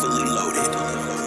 heavily loaded.